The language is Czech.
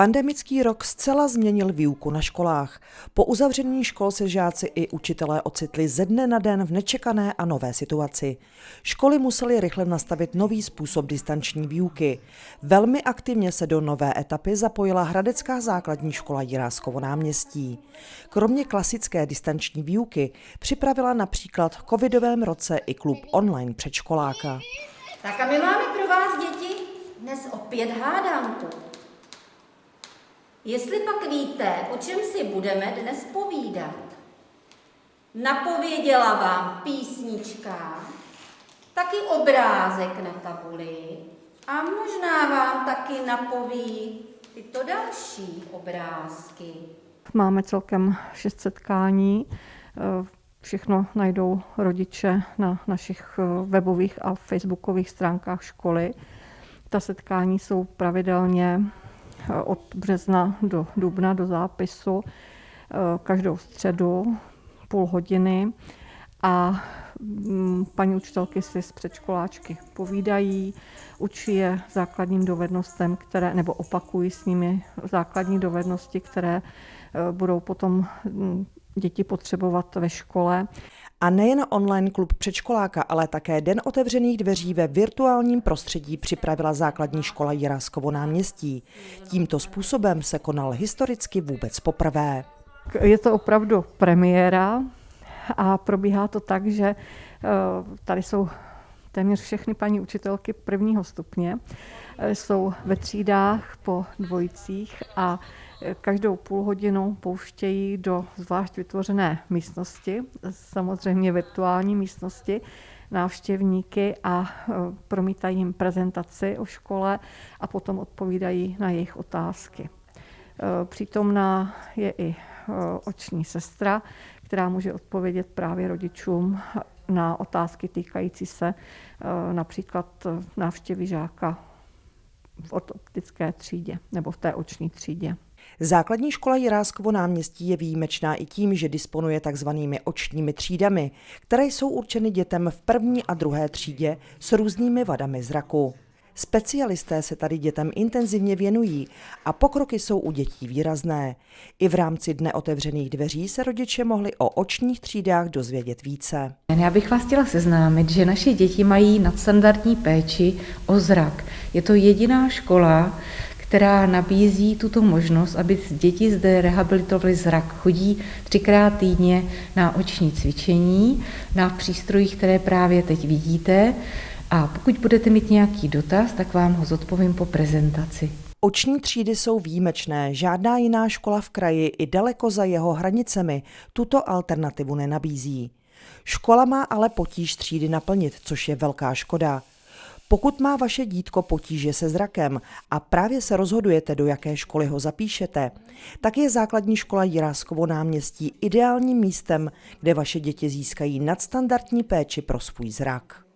Pandemický rok zcela změnil výuku na školách. Po uzavření škol se žáci i učitelé ocitli ze dne na den v nečekané a nové situaci. Školy musely rychle nastavit nový způsob distanční výuky. Velmi aktivně se do nové etapy zapojila Hradecká základní škola Jiráskovo náměstí. Kromě klasické distanční výuky připravila například v covidovém roce i klub online předškoláka. Tak a my máme pro vás, děti, dnes opět hádanku. Jestli pak víte, o čem si budeme dnes povídat. Napověděla vám písnička, taky obrázek na tabuli a možná vám taky napoví tyto další obrázky. Máme celkem šest setkání. Všechno najdou rodiče na našich webových a facebookových stránkách školy. Ta setkání jsou pravidelně od března do dubna do zápisu eh, každou středu půl hodiny a mm, paní učitelky si z předškoláčky povídají, učí je základním dovednostem, které, nebo opakují s nimi základní dovednosti, které eh, budou potom mm, děti potřebovat ve škole. A nejen online klub předškoláka, ale také Den otevřených dveří ve virtuálním prostředí připravila základní škola Jiráskovo náměstí. Tímto způsobem se konal historicky vůbec poprvé. Je to opravdu premiéra a probíhá to tak, že eh, tady jsou téměř všechny paní učitelky prvního stupně. Eh, jsou ve třídách po dvojicích a každou půl hodinu pouštějí do zvlášť vytvořené místnosti, samozřejmě virtuální místnosti, návštěvníky a e, promítají jim prezentaci o škole a potom odpovídají na jejich otázky. E, přítomná je i e, oční sestra, která může odpovědět právě rodičům na otázky týkající se například návštěvy žáka v ortoptické třídě nebo v té oční třídě. Základní škola Jiráskovo náměstí je výjimečná i tím, že disponuje takzvanými očními třídami, které jsou určeny dětem v první a druhé třídě s různými vadami zraku. Specialisté se tady dětem intenzivně věnují a pokroky jsou u dětí výrazné. I v rámci Dne otevřených dveří se rodiče mohli o očních třídách dozvědět více. Já bych vás chtěla seznámit, že naše děti mají nadstandardní péči o zrak. Je to jediná škola, která nabízí tuto možnost, aby děti zde rehabilitovali zrak. Chodí třikrát týdně na oční cvičení, na přístrojích, které právě teď vidíte. A pokud budete mít nějaký dotaz, tak vám ho zodpovím po prezentaci. Oční třídy jsou výjimečné, žádná jiná škola v kraji i daleko za jeho hranicemi tuto alternativu nenabízí. Škola má ale potíž třídy naplnit, což je velká škoda. Pokud má vaše dítko potíže se zrakem a právě se rozhodujete, do jaké školy ho zapíšete, tak je základní škola Jiráskovo náměstí ideálním místem, kde vaše děti získají nadstandardní péči pro svůj zrak.